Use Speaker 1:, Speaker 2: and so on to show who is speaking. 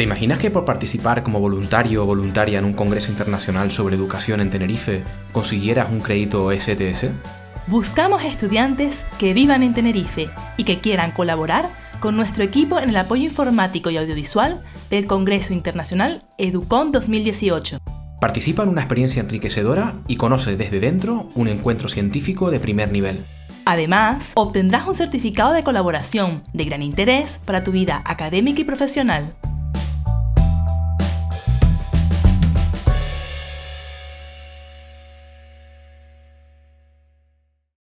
Speaker 1: ¿Te imaginas que por participar como voluntario o voluntaria en un congreso internacional sobre educación en Tenerife consiguieras un crédito STS?
Speaker 2: Buscamos estudiantes que vivan en Tenerife y que quieran colaborar con nuestro equipo en el apoyo informático y audiovisual del Congreso Internacional Educon 2018.
Speaker 1: Participa en una experiencia enriquecedora y conoce desde dentro un encuentro científico de primer nivel.
Speaker 2: Además, obtendrás un certificado de colaboración de gran interés para tu vida académica y profesional.